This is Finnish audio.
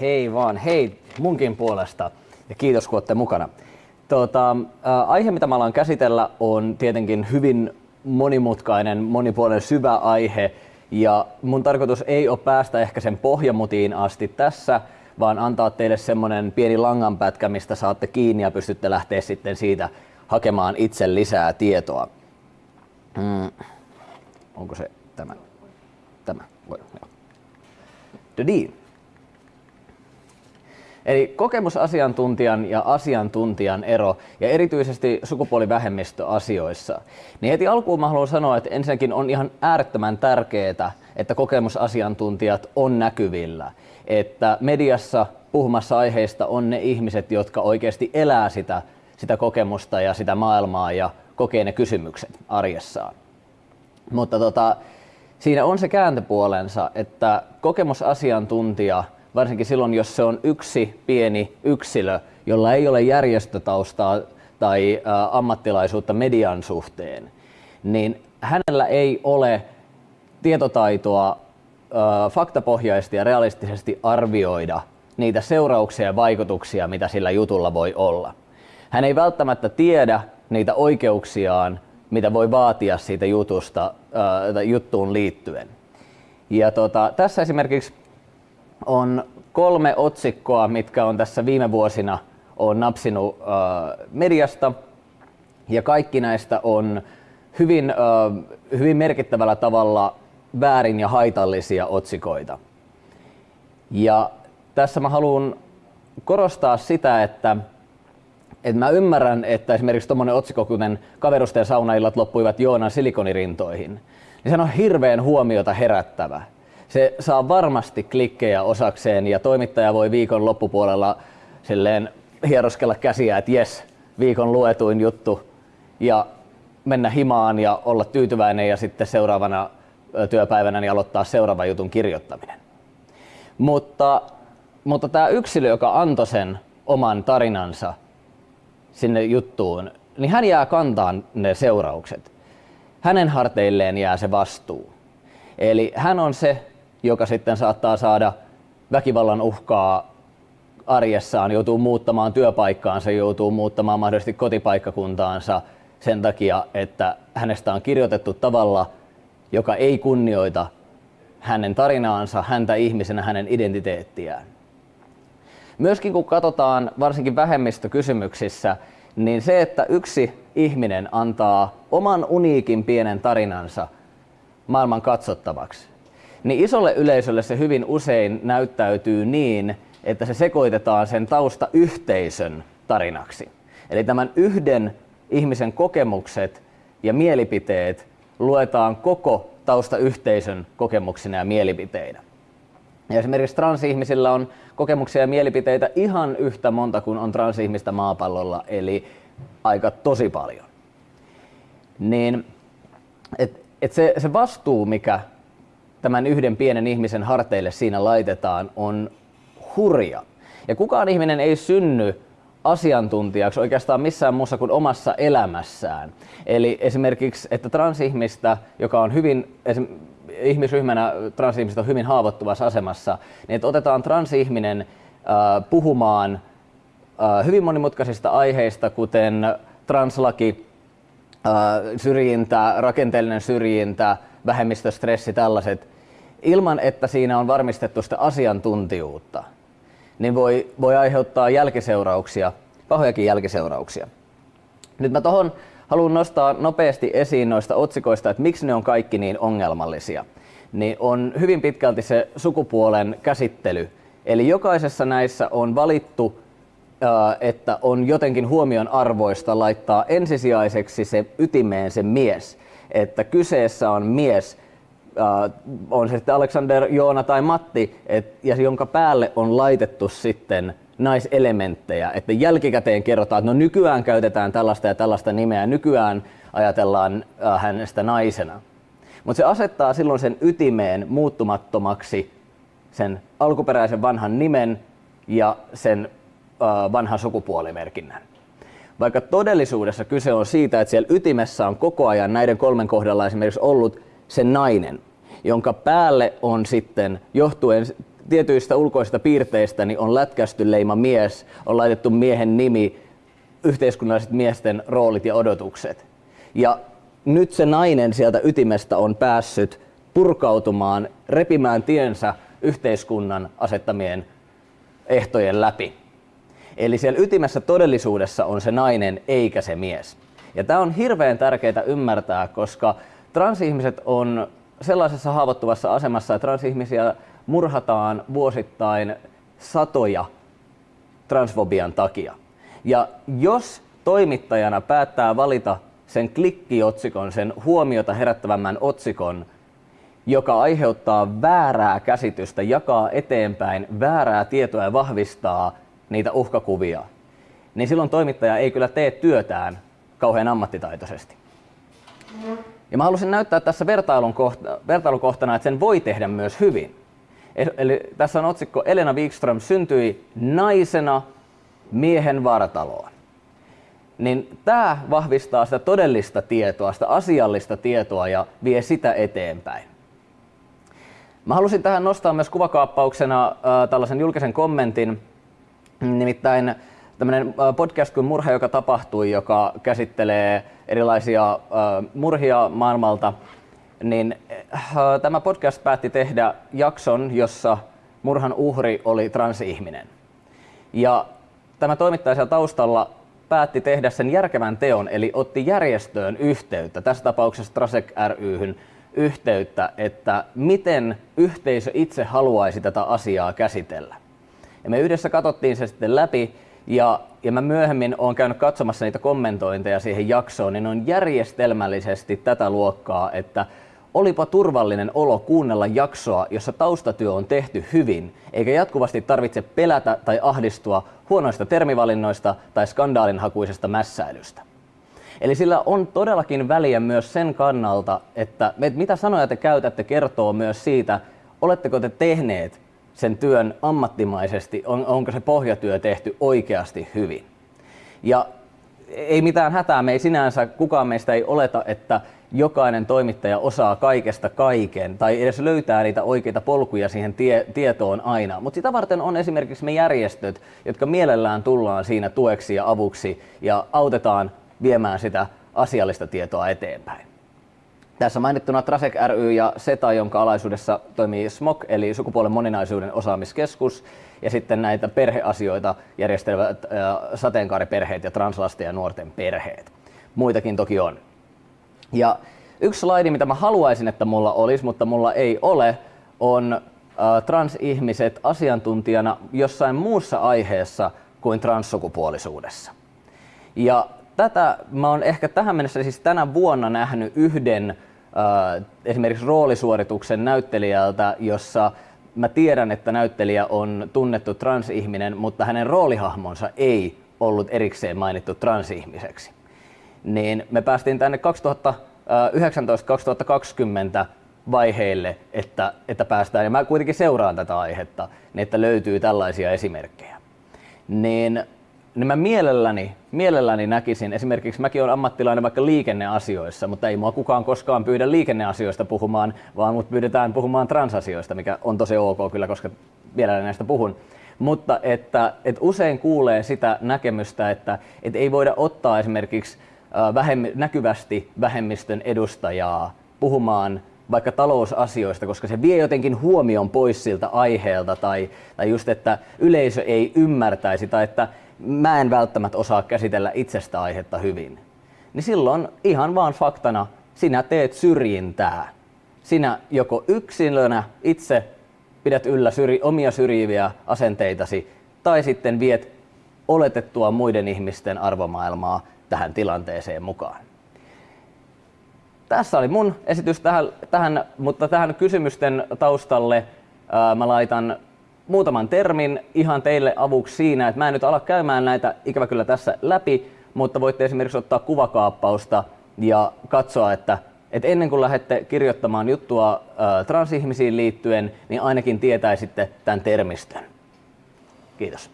Hei vaan, hei munkin puolesta ja kiitos kun olette mukana. Tuota, ä, aihe, mitä mä alan käsitellä, on tietenkin hyvin monimutkainen, monipuolinen, syvä aihe. Ja mun tarkoitus ei ole päästä ehkä sen pohjamutiin asti tässä, vaan antaa teille semmonen pieni langanpätkä, mistä saatte kiinni ja pystytte lähteä sitten siitä hakemaan itse lisää tietoa. Mm. Onko se tämä? Tämä. Voi, joo. Deal. Eli kokemusasiantuntijan ja asiantuntijan ero, ja erityisesti sukupuolivähemmistöasioissa. Niin heti alkuun mä haluan sanoa, että ensinnäkin on ihan äärettömän tärkeää, että kokemusasiantuntijat on näkyvillä. Että mediassa puhumassa aiheista on ne ihmiset, jotka oikeasti elää sitä, sitä kokemusta ja sitä maailmaa ja kokee ne kysymykset arjessaan. Mutta tota, siinä on se kääntöpuolensa, että kokemusasiantuntija, varsinkin silloin jos se on yksi pieni yksilö, jolla ei ole järjestötaustaa tai ammattilaisuutta median suhteen, niin hänellä ei ole tietotaitoa faktapohjaisesti ja realistisesti arvioida niitä seurauksia ja vaikutuksia, mitä sillä jutulla voi olla. Hän ei välttämättä tiedä niitä oikeuksiaan mitä voi vaatia siitä jutusta, juttuun liittyen. Ja tota, tässä esimerkiksi on kolme otsikkoa, mitkä on tässä viime vuosina on napsinut äh, mediasta. Ja kaikki näistä on hyvin, äh, hyvin merkittävällä tavalla väärin ja haitallisia otsikoita. Ja tässä mä haluan korostaa sitä, että et mä ymmärrän, että esimerkiksi tuommoinen otsikko, kuten kaverusten saunaillat loppuivat Joonan silikonirintoihin, niin se on hirveän huomiota herättävä. Se saa varmasti klikkejä osakseen ja toimittaja voi viikon loppupuolella silleen hieroskella käsiä, että jes, viikon luetuin juttu ja mennä himaan ja olla tyytyväinen ja sitten seuraavana työpäivänä niin aloittaa seuraava jutun kirjoittaminen. Mutta, mutta tämä yksilö, joka antoi sen oman tarinansa, sinne juttuun, niin hän jää kantaan ne seuraukset. Hänen harteilleen jää se vastuu. Eli hän on se, joka sitten saattaa saada väkivallan uhkaa arjessaan, joutuu muuttamaan työpaikkaansa, joutuu muuttamaan mahdollisesti kotipaikkakuntaansa sen takia, että hänestä on kirjoitettu tavalla, joka ei kunnioita hänen tarinaansa, häntä ihmisenä, hänen identiteettiään. Myöskin kun katsotaan varsinkin vähemmistökysymyksissä, niin se, että yksi ihminen antaa oman uniikin pienen tarinansa maailman katsottavaksi, niin isolle yleisölle se hyvin usein näyttäytyy niin, että se sekoitetaan sen taustayhteisön tarinaksi. Eli tämän yhden ihmisen kokemukset ja mielipiteet luetaan koko taustayhteisön kokemuksina ja mielipiteinä. Ja esimerkiksi transihmisillä on kokemuksia ja mielipiteitä ihan yhtä monta kuin on transihmistä maapallolla, eli aika tosi paljon. Niin, et, et se, se vastuu, mikä tämän yhden pienen ihmisen harteille siinä laitetaan, on hurja. Ja kukaan ihminen ei synny asiantuntijaksi oikeastaan missään muussa kuin omassa elämässään. Eli esimerkiksi, että transihmistä, joka on hyvin, ihmisryhmänä transihmiset on hyvin haavoittuvassa asemassa, niin että otetaan transihminen äh, puhumaan äh, hyvin monimutkaisista aiheista, kuten translaki, äh, syrjintä, rakenteellinen syrjintä, vähemmistöstressi, tällaiset, ilman että siinä on varmistettu sitä asiantuntijuutta, niin voi, voi aiheuttaa jälkiseurauksia, pahojakin jälkiseurauksia. Nyt mä tuohon haluan nostaa nopeasti esiin noista otsikoista, että miksi ne on kaikki niin ongelmallisia. Niin on hyvin pitkälti se sukupuolen käsittely. Eli jokaisessa näissä on valittu, että on jotenkin huomion arvoista laittaa ensisijaiseksi se ytimeen se mies. Että kyseessä on mies, on se sitten Alexander, Joona tai Matti, et, ja jonka päälle on laitettu sitten naiselementtejä, että jälkikäteen kerrotaan, että no nykyään käytetään tällaista ja tällaista nimeä, nykyään ajatellaan äh, hänestä naisena. Mutta se asettaa silloin sen ytimeen muuttumattomaksi sen alkuperäisen vanhan nimen ja sen äh, vanhan sukupuolimerkinnän. Vaikka todellisuudessa kyse on siitä, että siellä ytimessä on koko ajan näiden kolmen kohdalla esimerkiksi ollut se nainen, jonka päälle on sitten johtuen tietyistä ulkoisista piirteistä niin on lätkästy leima mies, on laitettu miehen nimi, yhteiskunnalliset miesten roolit ja odotukset. Ja nyt se nainen sieltä ytimestä on päässyt purkautumaan, repimään tiensä yhteiskunnan asettamien ehtojen läpi. Eli siellä ytimessä todellisuudessa on se nainen eikä se mies. Ja tämä on hirveän tärkeää ymmärtää, koska transihmiset on sellaisessa haavoittuvassa asemassa, että transihmisiä murhataan vuosittain satoja transfobian takia. Ja jos toimittajana päättää valita sen klikkiotsikon, sen huomiota herättävämmän otsikon, joka aiheuttaa väärää käsitystä, jakaa eteenpäin väärää tietoa ja vahvistaa niitä uhkakuvia, niin silloin toimittaja ei kyllä tee työtään kauhean ammattitaitoisesti. Ja mä halusin näyttää tässä vertailun, kohta, vertailun kohtana, että sen voi tehdä myös hyvin. Eli tässä on otsikko Elena Wikström syntyi naisena miehen vartaloon. Niin tämä vahvistaa sitä todellista tietoa, sitä asiallista tietoa ja vie sitä eteenpäin. Mä halusin tähän nostaa myös kuvakaappauksena äh, tällaisen julkisen kommentin, nimittäin tämmöinen podcast kuin Murha, joka tapahtui, joka käsittelee erilaisia murhia maailmalta, niin äh, tämä podcast päätti tehdä jakson, jossa murhan uhri oli transihminen. Ja tämä toimittaja taustalla päätti tehdä sen järkevän teon, eli otti järjestöön yhteyttä, tässä tapauksessa Trasek ryhyn yhteyttä, että miten yhteisö itse haluaisi tätä asiaa käsitellä. Ja me yhdessä katsottiin se sitten läpi, ja, ja mä myöhemmin olen käynyt katsomassa niitä kommentointeja siihen jaksoon, niin on järjestelmällisesti tätä luokkaa, että olipa turvallinen olo kuunnella jaksoa, jossa taustatyö on tehty hyvin, eikä jatkuvasti tarvitse pelätä tai ahdistua huonoista termivalinnoista tai skandaalinhakuisesta mässäilystä. Eli sillä on todellakin väliä myös sen kannalta, että mitä sanoja te käytätte kertoo myös siitä, oletteko te tehneet sen työn ammattimaisesti, on, onko se pohjatyö tehty oikeasti hyvin. Ja ei mitään hätää, me ei sinänsä, kukaan meistä ei oleta, että jokainen toimittaja osaa kaikesta kaiken tai edes löytää niitä oikeita polkuja siihen tie, tietoon aina. Mutta sitä varten on esimerkiksi me järjestöt, jotka mielellään tullaan siinä tueksi ja avuksi ja autetaan viemään sitä asiallista tietoa eteenpäin. Tässä mainittuna Trasek ry ja SETA, jonka alaisuudessa toimii SMOK, eli sukupuolen moninaisuuden osaamiskeskus, ja sitten näitä perheasioita järjestelevät sateenkaariperheet ja translasten ja nuorten perheet. Muitakin toki on. Ja yksi slaidi, mitä mä haluaisin, että mulla olisi, mutta mulla ei ole, on transihmiset asiantuntijana jossain muussa aiheessa kuin transsukupuolisuudessa. Ja tätä mä oon ehkä tähän mennessä siis tänä vuonna nähnyt yhden äh, esimerkiksi roolisuorituksen näyttelijältä, jossa mä tiedän, että näyttelijä on tunnettu transihminen, mutta hänen roolihahmonsa ei ollut erikseen mainittu transihmiseksi. Niin me päästiin tänne 2019-2020 vaiheille, että, että päästään, ja mä kuitenkin seuraan tätä aihetta, niin että löytyy tällaisia esimerkkejä. Niin niin mä mielelläni, mielelläni näkisin, esimerkiksi mäkin olen ammattilainen vaikka liikenneasioissa, mutta ei mua kukaan koskaan pyydä liikenneasioista puhumaan, vaan mut pyydetään puhumaan transasioista, mikä on tosi ok kyllä, koska vielä näistä puhun. Mutta että, että usein kuulee sitä näkemystä, että, että ei voida ottaa esimerkiksi vähemmi, näkyvästi vähemmistön edustajaa puhumaan vaikka talousasioista, koska se vie jotenkin huomion pois siltä aiheelta tai, tai just, että yleisö ei ymmärtäisi tai että mä en välttämättä osaa käsitellä itsestä aihetta hyvin, niin silloin ihan vaan faktana sinä teet syrjintää. Sinä joko yksilönä itse pidät yllä syri, omia syrjiviä asenteitasi tai sitten viet oletettua muiden ihmisten arvomaailmaa tähän tilanteeseen mukaan. Tässä oli mun esitys tähän, tähän mutta tähän kysymysten taustalle ää, mä laitan muutaman termin ihan teille avuksi siinä, että mä en nyt ala käymään näitä ikävä kyllä tässä läpi, mutta voitte esimerkiksi ottaa kuvakaappausta ja katsoa, että, että ennen kuin lähdette kirjoittamaan juttua ää, transihmisiin liittyen, niin ainakin tietäisitte tämän termistön. Kiitos.